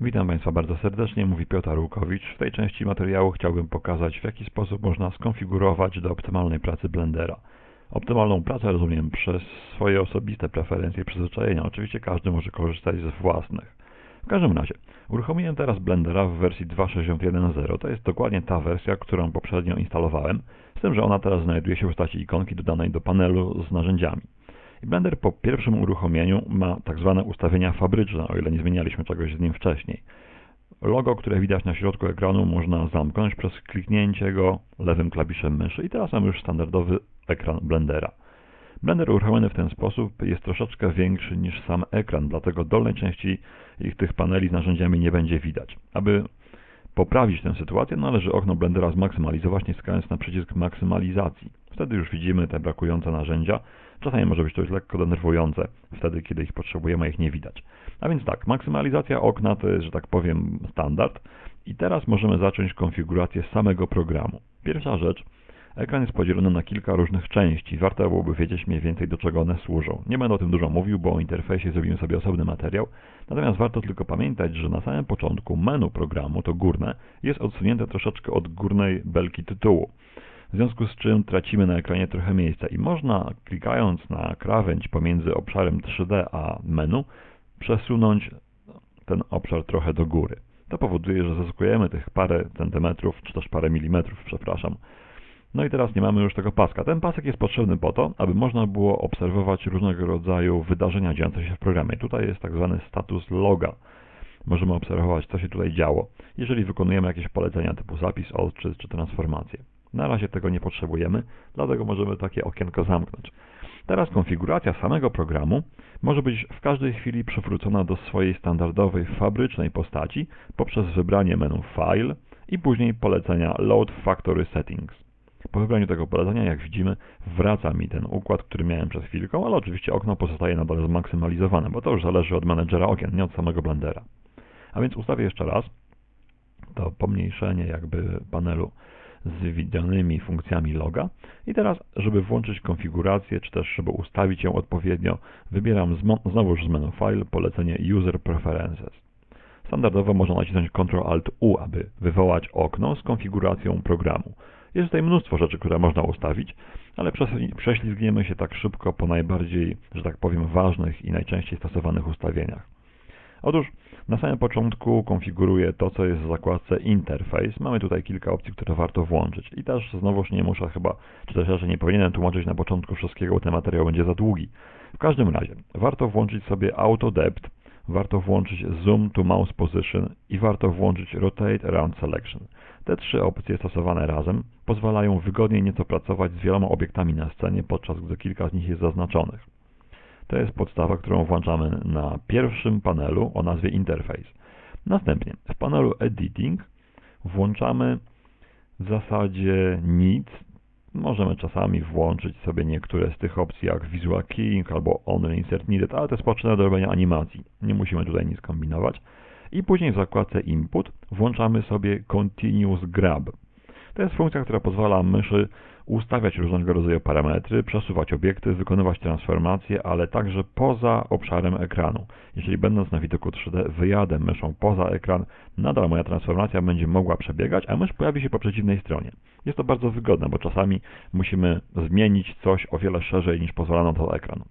Witam Państwa bardzo serdecznie, mówi Piotr Łukowicz. W tej części materiału chciałbym pokazać, w jaki sposób można skonfigurować do optymalnej pracy Blendera. Optymalną pracę rozumiem przez swoje osobiste preferencje i przyzwyczajenia. Oczywiście każdy może korzystać z własnych. W każdym razie, uruchomiłem teraz Blendera w wersji 2.61.0. To jest dokładnie ta wersja, którą poprzednio instalowałem, z tym, że ona teraz znajduje się w postaci ikonki dodanej do panelu z narzędziami. Blender po pierwszym uruchomieniu ma tak zwane ustawienia fabryczne, o ile nie zmienialiśmy czegoś z nim wcześniej. Logo, które widać na środku ekranu można zamknąć przez kliknięcie go lewym klawiszem myszy i teraz mamy już standardowy ekran Blendera. Blender uruchomiony w ten sposób jest troszeczkę większy niż sam ekran, dlatego dolnej części ich tych paneli z narzędziami nie będzie widać. Aby poprawić tę sytuację, należy okno Blendera zmaksymalizować, naciskając na przycisk maksymalizacji. Wtedy już widzimy te brakujące narzędzia. Czasami może być to już lekko denerwujące, wtedy kiedy ich potrzebujemy, a ich nie widać. A więc tak, maksymalizacja okna to jest, że tak powiem, standard. I teraz możemy zacząć konfigurację samego programu. Pierwsza rzecz, ekran jest podzielony na kilka różnych części. Warto byłoby wiedzieć mniej więcej do czego one służą. Nie będę o tym dużo mówił, bo o interfejsie zrobimy sobie osobny materiał. Natomiast warto tylko pamiętać, że na samym początku menu programu, to górne, jest odsunięte troszeczkę od górnej belki tytułu w związku z czym tracimy na ekranie trochę miejsca i można klikając na krawędź pomiędzy obszarem 3D a menu przesunąć ten obszar trochę do góry. To powoduje, że zyskujemy tych parę centymetrów, czy też parę milimetrów, przepraszam. No i teraz nie mamy już tego paska. Ten pasek jest potrzebny po to, aby można było obserwować różnego rodzaju wydarzenia dziejące się w programie. Tutaj jest tak zwany status loga. Możemy obserwować, co się tutaj działo, jeżeli wykonujemy jakieś polecenia typu zapis, czy, czy transformację. Na razie tego nie potrzebujemy, dlatego możemy takie okienko zamknąć. Teraz konfiguracja samego programu może być w każdej chwili przywrócona do swojej standardowej fabrycznej postaci poprzez wybranie menu File i później polecenia Load Factory Settings. Po wybraniu tego polecenia, jak widzimy, wraca mi ten układ, który miałem przed chwilką, ale oczywiście okno pozostaje nadal zmaksymalizowane, bo to już zależy od menedżera okien, nie od samego Blendera. A więc ustawię jeszcze raz to pomniejszenie jakby panelu z widzianymi funkcjami loga. I teraz, żeby włączyć konfigurację, czy też żeby ustawić ją odpowiednio, wybieram znowu z menu File polecenie User Preferences. Standardowo można nacisnąć Ctrl-Alt-U, aby wywołać okno z konfiguracją programu. Jest tutaj mnóstwo rzeczy, które można ustawić, ale prześlizgniemy się tak szybko po najbardziej, że tak powiem, ważnych i najczęściej stosowanych ustawieniach. Otóż na samym początku konfiguruję to, co jest w zakładce Interface. Mamy tutaj kilka opcji, które warto włączyć. I też znowuż nie muszę chyba, czy też raczej nie powinienem tłumaczyć na początku wszystkiego, bo ten materiał będzie za długi. W każdym razie, warto włączyć sobie Auto Depth, warto włączyć Zoom to Mouse Position i warto włączyć Rotate Around Selection. Te trzy opcje stosowane razem pozwalają wygodniej nieco pracować z wieloma obiektami na scenie, podczas gdy kilka z nich jest zaznaczonych. To jest podstawa, którą włączamy na pierwszym panelu o nazwie Interface. Następnie w panelu Editing włączamy w zasadzie nic. Możemy czasami włączyć sobie niektóre z tych opcji jak Visual Keying albo Only Insert Needed, ale to jest potrzebne do robienia animacji. Nie musimy tutaj nic kombinować. I później w zakładce Input włączamy sobie Continuous Grab. To jest funkcja, która pozwala myszy ustawiać różnego rodzaju parametry, przesuwać obiekty, wykonywać transformacje, ale także poza obszarem ekranu. Jeżeli będąc na widoku 3D wyjadę myszą poza ekran, nadal moja transformacja będzie mogła przebiegać, a mysz pojawi się po przeciwnej stronie. Jest to bardzo wygodne, bo czasami musimy zmienić coś o wiele szerzej niż pozwala na to ekran.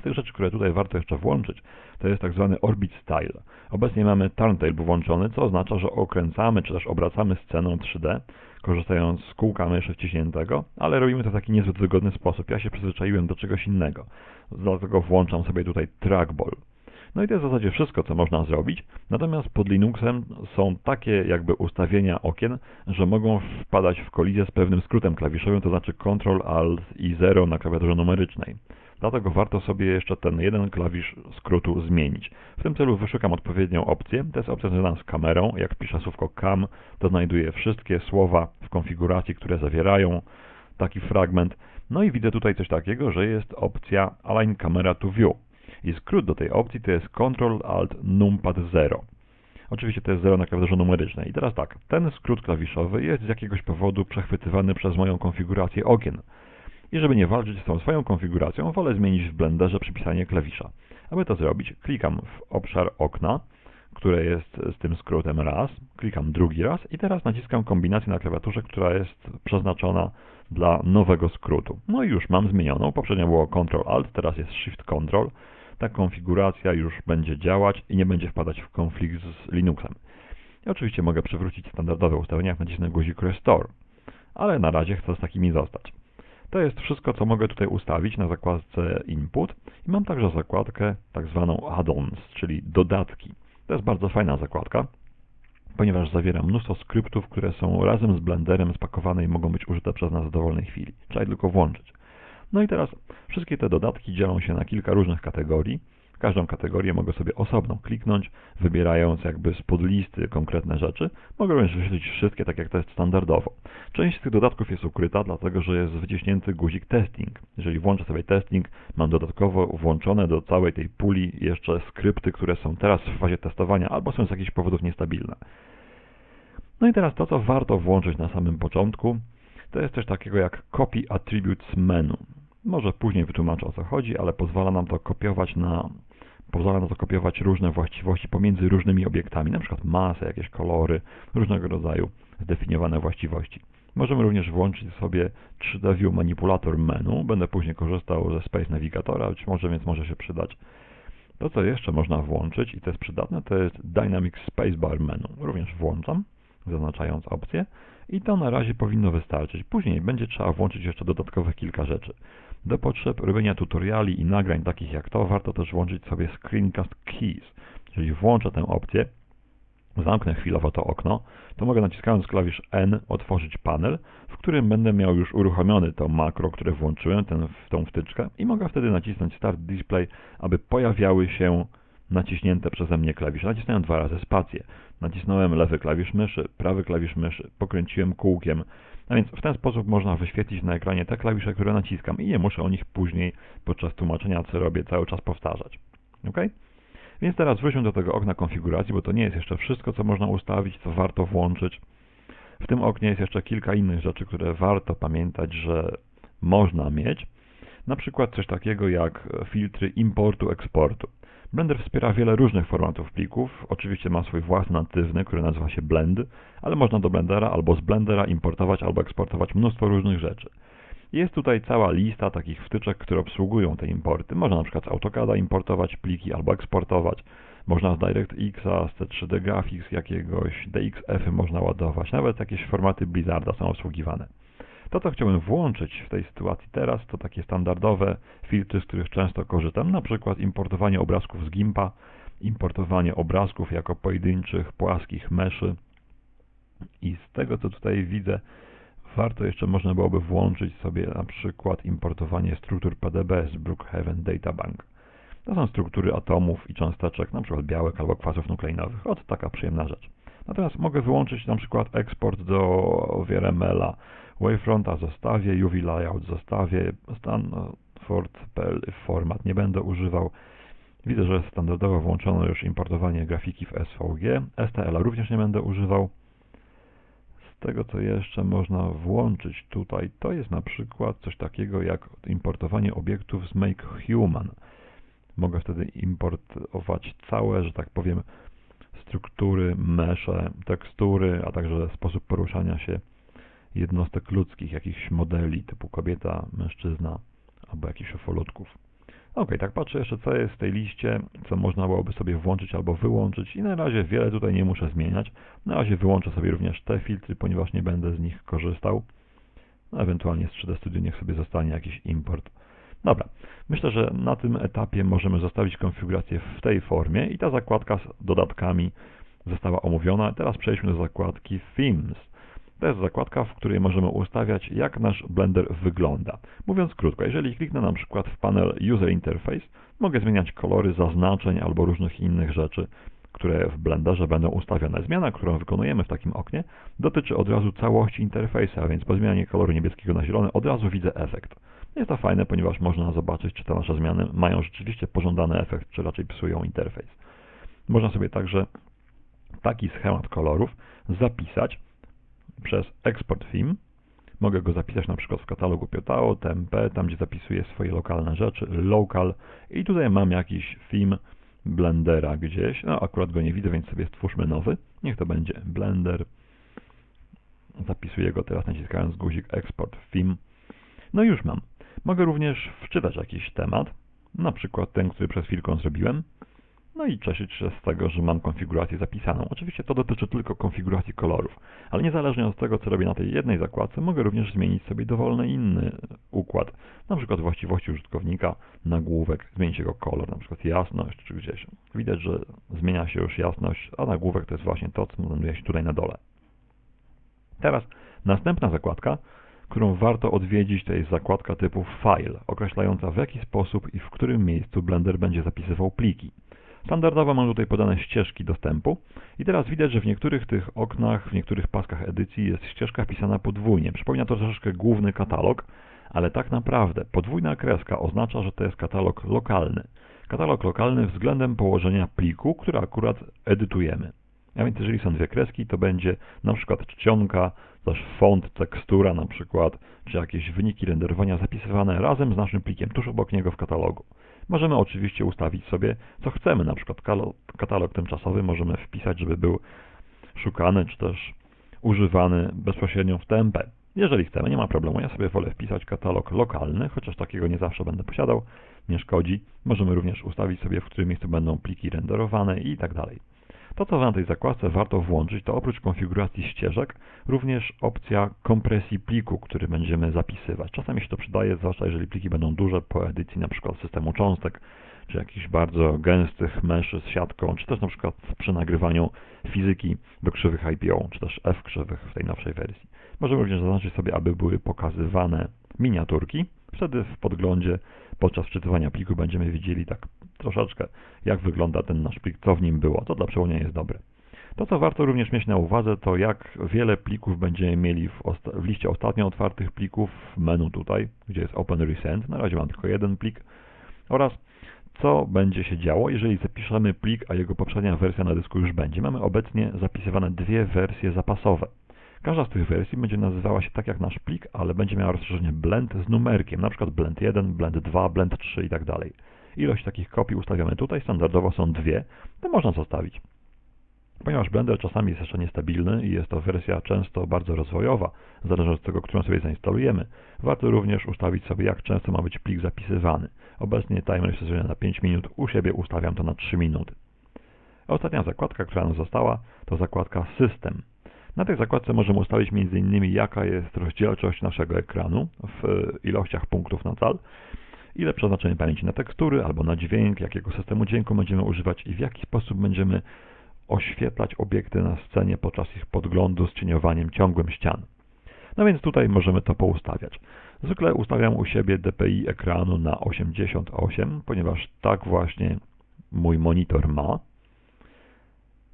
Z tych rzeczy, które tutaj warto jeszcze włączyć, to jest tak zwany Orbit Style. Obecnie mamy Turntable włączony, co oznacza, że okręcamy czy też obracamy sceną 3D, korzystając z kółka myszy wciśniętego, ale robimy to w taki niezbyt wygodny sposób. Ja się przyzwyczaiłem do czegoś innego, dlatego włączam sobie tutaj trackball. No i to jest w zasadzie wszystko, co można zrobić. Natomiast pod Linuxem są takie jakby ustawienia okien, że mogą wpadać w kolizję z pewnym skrótem klawiszowym, to znaczy Ctrl, Alt i 0 na klawiaturze numerycznej. Dlatego warto sobie jeszcze ten jeden klawisz skrótu zmienić. W tym celu wyszukam odpowiednią opcję. To jest opcja związana z kamerą. Jak piszę słówko cam, to znajduję wszystkie słowa w konfiguracji, które zawierają taki fragment. No i widzę tutaj coś takiego, że jest opcja Align Camera to View. I skrót do tej opcji to jest Ctrl Alt Numpad 0. Oczywiście to jest 0 na klawiaturze numerycznej. I teraz tak, ten skrót klawiszowy jest z jakiegoś powodu przechwytywany przez moją konfigurację okien. I żeby nie walczyć z tą swoją konfiguracją, wolę zmienić w Blenderze przypisanie klawisza. Aby to zrobić, klikam w obszar okna, które jest z tym skrótem raz, klikam drugi raz i teraz naciskam kombinację na klawiaturze, która jest przeznaczona dla nowego skrótu. No i już mam zmienioną, poprzednio było Ctrl Alt, teraz jest Shift Ctrl. Ta konfiguracja już będzie działać i nie będzie wpadać w konflikt z Linuxem. I oczywiście mogę przywrócić standardowe ustawienia, nacisnę guzik Restore, ale na razie chcę z takimi zostać. To jest wszystko, co mogę tutaj ustawić na zakładce Input i mam także zakładkę tak zwaną Add-ons, czyli dodatki. To jest bardzo fajna zakładka, ponieważ zawiera mnóstwo skryptów, które są razem z Blenderem spakowane i mogą być użyte przez nas w dowolnej chwili. Trzeba je tylko włączyć. No i teraz wszystkie te dodatki dzielą się na kilka różnych kategorii. Każdą kategorię mogę sobie osobno kliknąć, wybierając jakby spod listy konkretne rzeczy. Mogę również wyświetlić wszystkie, tak jak to jest standardowo. Część z tych dodatków jest ukryta, dlatego że jest wyciśnięty guzik testing. Jeżeli włączę sobie testing, mam dodatkowo włączone do całej tej puli jeszcze skrypty, które są teraz w fazie testowania albo są z jakichś powodów niestabilne. No i teraz to, co warto włączyć na samym początku, to jest coś takiego jak Copy Attributes Menu. Może później wytłumaczę o co chodzi, ale pozwala nam to kopiować na pozwala nam to kopiować różne właściwości pomiędzy różnymi obiektami, np. masę, jakieś kolory, różnego rodzaju zdefiniowane właściwości. Możemy również włączyć sobie 3D View Manipulator menu. Będę później korzystał ze Space Navigatora, być może, więc może się przydać. To, co jeszcze można włączyć i to jest przydatne, to jest Dynamic Spacebar menu. Również włączam, zaznaczając opcję i to na razie powinno wystarczyć. Później będzie trzeba włączyć jeszcze dodatkowych kilka rzeczy. Do potrzeb robienia tutoriali i nagrań takich jak to, warto też włączyć sobie Screencast Keys. Jeżeli włączę tę opcję, zamknę chwilowo to okno, to mogę naciskając klawisz N otworzyć panel, w którym będę miał już uruchomiony to makro, które włączyłem, ten, tą wtyczkę i mogę wtedy nacisnąć Start Display, aby pojawiały się naciśnięte przeze mnie klawisze. Nacisnąłem dwa razy spację. Nacisnąłem lewy klawisz myszy, prawy klawisz myszy, pokręciłem kółkiem. A więc w ten sposób można wyświetlić na ekranie te klawisze, które naciskam i nie muszę o nich później podczas tłumaczenia, co robię, cały czas powtarzać. OK? Więc teraz wróćmy do tego okna konfiguracji, bo to nie jest jeszcze wszystko, co można ustawić, co warto włączyć. W tym oknie jest jeszcze kilka innych rzeczy, które warto pamiętać, że można mieć. Na przykład coś takiego jak filtry importu, eksportu. Blender wspiera wiele różnych formatów plików. Oczywiście ma swój własny natywny, który nazywa się Blend, ale można do Blendera albo z Blendera importować albo eksportować mnóstwo różnych rzeczy. Jest tutaj cała lista takich wtyczek, które obsługują te importy. Można na przykład z AutoCADa importować pliki albo eksportować. Można z DirectX, z C3D Graphics jakiegoś, DXF-y można ładować. Nawet jakieś formaty Blizzarda są obsługiwane. To, co chciałbym włączyć w tej sytuacji teraz, to takie standardowe filtry, z których często korzystam, na przykład importowanie obrazków z GIMPa, importowanie obrazków jako pojedynczych, płaskich meszy. I z tego, co tutaj widzę, warto jeszcze można byłoby włączyć sobie na przykład importowanie struktur PDB z Brookhaven Databank. To są struktury atomów i cząsteczek, na przykład białek albo kwasów nukleinowych. Ot, taka przyjemna rzecz. Natomiast mogę wyłączyć na przykład eksport do VRML-a, Wavefronta zostawię, UV Layout zostawię, Stanford.pl format nie będę używał. Widzę, że standardowo włączono już importowanie grafiki w SVG. STL również nie będę używał. Z tego, co jeszcze można włączyć tutaj, to jest na przykład coś takiego jak importowanie obiektów z Make Human. Mogę wtedy importować całe, że tak powiem, struktury, mesze, tekstury, a także sposób poruszania się jednostek ludzkich, jakichś modeli typu kobieta, mężczyzna albo jakichś ufolutków. Ok, tak patrzę jeszcze co jest w tej liście, co można byłoby sobie włączyć albo wyłączyć i na razie wiele tutaj nie muszę zmieniać. Na razie wyłączę sobie również te filtry, ponieważ nie będę z nich korzystał. No, ewentualnie z 3D Studio niech sobie zostanie jakiś import. Dobra, myślę, że na tym etapie możemy zostawić konfigurację w tej formie i ta zakładka z dodatkami została omówiona. Teraz przejdźmy do zakładki Themes. To jest zakładka, w której możemy ustawiać, jak nasz Blender wygląda. Mówiąc krótko, jeżeli kliknę na przykład w panel User Interface, mogę zmieniać kolory zaznaczeń albo różnych innych rzeczy, które w Blenderze będą ustawione. Zmiana, którą wykonujemy w takim oknie, dotyczy od razu całości interfejsu, a więc po zmianie koloru niebieskiego na zielony od razu widzę efekt. Jest to fajne, ponieważ można zobaczyć, czy te nasze zmiany mają rzeczywiście pożądany efekt, czy raczej psują interfejs. Można sobie także taki schemat kolorów zapisać przez export theme. Mogę go zapisać na przykład w katalogu Piotao, TMP, tam gdzie zapisuję swoje lokalne rzeczy, local i tutaj mam jakiś theme, Blendera gdzieś. No akurat go nie widzę, więc sobie stwórzmy nowy. Niech to będzie Blender. Zapisuję go teraz naciskając guzik Export Film. No już mam. Mogę również wczytać jakiś temat, na przykład ten, który przed chwilką zrobiłem. No i cieszyć się z tego, że mam konfigurację zapisaną. Oczywiście to dotyczy tylko konfiguracji kolorów, ale niezależnie od tego, co robię na tej jednej zakładce, mogę również zmienić sobie dowolny inny układ. Na przykład właściwości użytkownika, nagłówek, zmienić jego kolor, na przykład jasność czy gdzieś. Widać, że zmienia się już jasność, a nagłówek to jest właśnie to, co znajduje się tutaj na dole. Teraz następna zakładka, którą warto odwiedzić, to jest zakładka typu File, określająca w jaki sposób i w którym miejscu Blender będzie zapisywał pliki. Standardowo mam tutaj podane ścieżki dostępu i teraz widać, że w niektórych tych oknach, w niektórych paskach edycji jest ścieżka wpisana podwójnie. Przypomina to troszeczkę główny katalog, ale tak naprawdę podwójna kreska oznacza, że to jest katalog lokalny. Katalog lokalny względem położenia pliku, który akurat edytujemy. A więc jeżeli są dwie kreski, to będzie na przykład czcionka, też font, tekstura na przykład, czy jakieś wyniki renderowania zapisywane razem z naszym plikiem tuż obok niego w katalogu. Możemy oczywiście ustawić sobie, co chcemy, na przykład katalog tymczasowy możemy wpisać, żeby był szukany, czy też używany bezpośrednio w TMP. Jeżeli chcemy, nie ma problemu. Ja sobie wolę wpisać katalog lokalny, chociaż takiego nie zawsze będę posiadał, nie szkodzi. Możemy również ustawić sobie, w którym miejscu będą pliki renderowane i tak dalej. To, co na tej zakładce warto włączyć, to oprócz konfiguracji ścieżek, również opcja kompresji pliku, który będziemy zapisywać. Czasami się to przydaje, zwłaszcza jeżeli pliki będą duże po edycji np. systemu cząstek, czy jakichś bardzo gęstych meszy z siatką, czy też np. przy nagrywaniu fizyki do krzywych IPO, czy też F krzywych w tej nowszej wersji. Możemy również zaznaczyć sobie, aby były pokazywane miniaturki. Wtedy w podglądzie podczas wczytywania pliku będziemy widzieli tak troszeczkę, jak wygląda ten nasz plik, co w nim było. To dla przełączenia jest dobre. To, co warto również mieć na uwadze, to jak wiele plików będziemy mieli w, w liście ostatnio otwartych plików w menu tutaj, gdzie jest Open Recent. Na razie mam tylko jeden plik. Oraz co będzie się działo, jeżeli zapiszemy plik, a jego poprzednia wersja na dysku już będzie. Mamy obecnie zapisywane dwie wersje zapasowe. Każda z tych wersji będzie nazywała się tak jak nasz plik, ale będzie miała rozszerzenie blend z numerkiem, na przykład blend 1, blend 2, blend 3 i tak. Ilość takich kopii ustawiamy tutaj, standardowo są dwie, to można zostawić. Ponieważ Blender czasami jest jeszcze niestabilny i jest to wersja często bardzo rozwojowa, zależy od tego, którą sobie zainstalujemy, warto również ustawić sobie, jak często ma być plik zapisywany. Obecnie timer jest na 5 minut, u siebie ustawiam to na 3 minuty. Ostatnia zakładka, która nam została, to zakładka System. Na tej zakładce możemy ustawić m.in. jaka jest rozdzielczość naszego ekranu w ilościach punktów na cal, ile przeznaczenie pamięci na tekstury albo na dźwięk, jakiego systemu dźwięku będziemy używać i w jaki sposób będziemy oświetlać obiekty na scenie podczas ich podglądu z cieniowaniem ciągłym ścian. No więc tutaj możemy to poustawiać. Zwykle ustawiam u siebie DPI ekranu na 88, ponieważ tak właśnie mój monitor ma.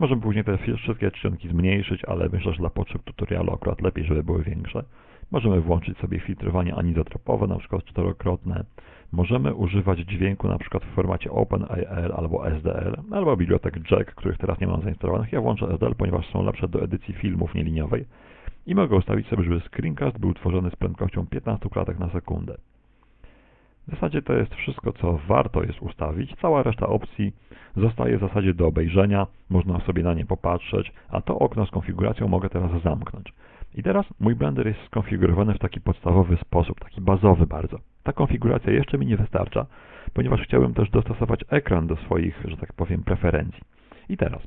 Możemy później te wszystkie czcionki zmniejszyć, ale myślę, że dla potrzeb tutorialu akurat lepiej, żeby były większe. Możemy włączyć sobie filtrowanie anizotropowe, na przykład czterokrotne. Możemy używać dźwięku na przykład w formacie OpenAL albo SDL, albo bibliotek Jack, których teraz nie mam zainstalowanych. Ja włączę SDL, ponieważ są lepsze do edycji filmów nieliniowej. I mogę ustawić sobie, żeby screencast był tworzony z prędkością 15 klatek na sekundę. W zasadzie to jest wszystko, co warto jest ustawić. Cała reszta opcji zostaje w zasadzie do obejrzenia, można sobie na nie popatrzeć, a to okno z konfiguracją mogę teraz zamknąć. I teraz mój Blender jest skonfigurowany w taki podstawowy sposób, taki bazowy bardzo. Ta konfiguracja jeszcze mi nie wystarcza, ponieważ chciałbym też dostosować ekran do swoich, że tak powiem, preferencji. I teraz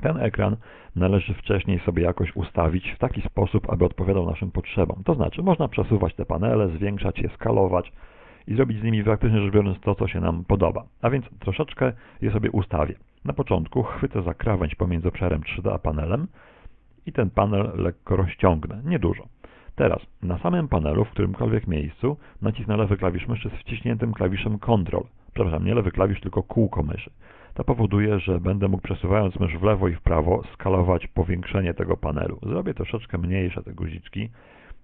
ten ekran należy wcześniej sobie jakoś ustawić w taki sposób, aby odpowiadał naszym potrzebom. To znaczy, można przesuwać te panele, zwiększać je, skalować, i zrobić z nimi praktycznie rzecz biorąc to, co się nam podoba. A więc troszeczkę je sobie ustawię. Na początku chwycę za krawędź pomiędzy obszarem 3D a panelem i ten panel lekko rozciągnę, niedużo. Teraz na samym panelu, w którymkolwiek miejscu, nacisnę lewy klawisz myszy z wciśniętym klawiszem Ctrl. Przepraszam, nie lewy klawisz, tylko kółko myszy. To powoduje, że będę mógł przesuwając mysz w lewo i w prawo skalować powiększenie tego panelu. Zrobię troszeczkę mniejsze te guziczki,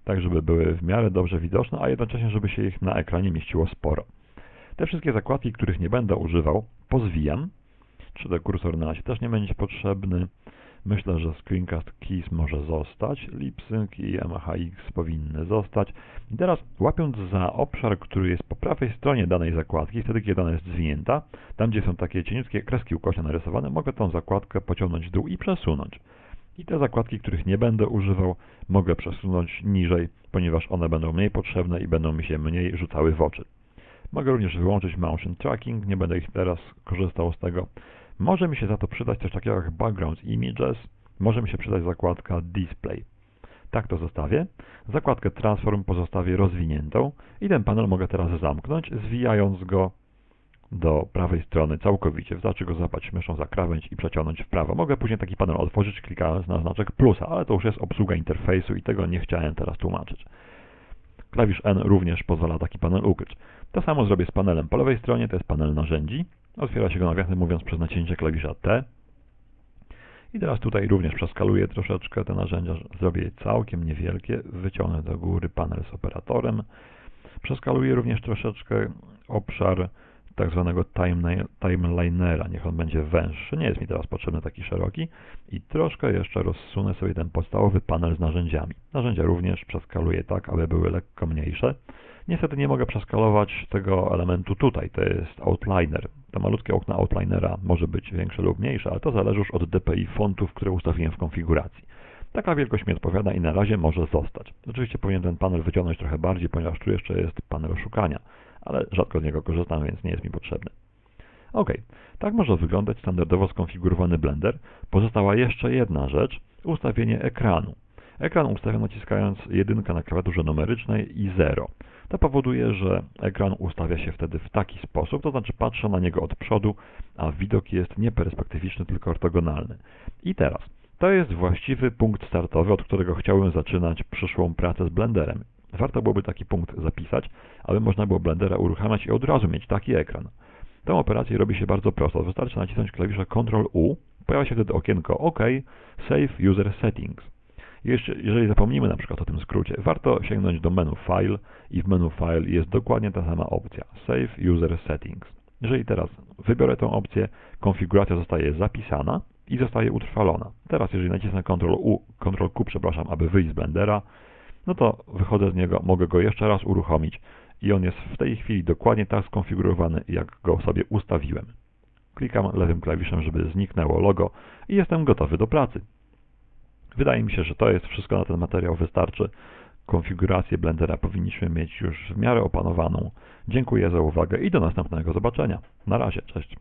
tak żeby były w miarę dobrze widoczne, a jednocześnie, żeby się ich na ekranie mieściło sporo. Te wszystkie zakładki, których nie będę używał, pozwijam. 3D kursor na razie też nie będzie potrzebny. Myślę, że Screencast Keys może zostać, LipSync i MHX powinny zostać. I teraz łapiąc za obszar, który jest po prawej stronie danej zakładki, wtedy kiedy ona jest zwinięta, tam gdzie są takie cieniutkie kreski ukośnie narysowane, mogę tą zakładkę pociągnąć w dół i przesunąć. I te zakładki, których nie będę używał, mogę przesunąć niżej, ponieważ one będą mniej potrzebne i będą mi się mniej rzucały w oczy. Mogę również wyłączyć motion tracking, nie będę ich teraz korzystał z tego. Może mi się za to przydać coś takiego jak background images, może mi się przydać zakładka display. Tak to zostawię. Zakładkę transform pozostawię rozwiniętą i ten panel mogę teraz zamknąć, zwijając go do prawej strony całkowicie. Wystarczy go zapać myszą za krawędź i przeciągnąć w prawo. Mogę później taki panel otworzyć klikając na znaczek plusa, ale to już jest obsługa interfejsu i tego nie chciałem teraz tłumaczyć. Klawisz N również pozwala taki panel ukryć. To samo zrobię z panelem po lewej stronie, to jest panel narzędzi. Otwiera się go nawiasem mówiąc przez nacięcie klawisza T. I teraz tutaj również przeskaluję troszeczkę te narzędzia, zrobię je całkiem niewielkie, wyciągnę do góry panel z operatorem. Przeskaluję również troszeczkę obszar tak zwanego timelinera, niech on będzie węższy, nie jest mi teraz potrzebny taki szeroki i troszkę jeszcze rozsunę sobie ten podstawowy panel z narzędziami. Narzędzia również przeskaluję tak, aby były lekko mniejsze. Niestety nie mogę przeskalować tego elementu tutaj, to jest outliner. To malutkie okno outlinera może być większe lub mniejsze, ale to zależy już od DPI fontów, które ustawiłem w konfiguracji. Taka wielkość mi odpowiada i na razie może zostać. Oczywiście powinien ten panel wyciągnąć trochę bardziej, ponieważ tu jeszcze jest panel szukania ale rzadko z niego korzystam, więc nie jest mi potrzebny. Ok, tak może wyglądać standardowo skonfigurowany Blender. Pozostała jeszcze jedna rzecz, ustawienie ekranu. Ekran ustawiam naciskając jedynkę na klawiaturze numerycznej i 0. To powoduje, że ekran ustawia się wtedy w taki sposób, to znaczy patrzę na niego od przodu, a widok jest nie perspektywiczny, tylko ortogonalny. I teraz, to jest właściwy punkt startowy, od którego chciałbym zaczynać przyszłą pracę z Blenderem. Warto byłoby taki punkt zapisać, aby można było Blendera uruchamiać i od razu mieć taki ekran. Tę operację robi się bardzo prosto. Wystarczy nacisnąć klawisze Ctrl-U, pojawia się wtedy okienko OK, Save User Settings. Jeszcze, jeżeli zapomnimy na przykład o tym skrócie, warto sięgnąć do menu File i w menu File jest dokładnie ta sama opcja Save User Settings. Jeżeli teraz wybiorę tę opcję, konfiguracja zostaje zapisana i zostaje utrwalona. Teraz jeżeli nacisnę Ctrl-U, Ctrl-Q, przepraszam, aby wyjść z Blendera, no to wychodzę z niego, mogę go jeszcze raz uruchomić i on jest w tej chwili dokładnie tak skonfigurowany, jak go sobie ustawiłem. Klikam lewym klawiszem, żeby zniknęło logo i jestem gotowy do pracy. Wydaje mi się, że to jest wszystko na ten materiał wystarczy. Konfigurację Blendera powinniśmy mieć już w miarę opanowaną. Dziękuję za uwagę i do następnego zobaczenia. Na razie, cześć.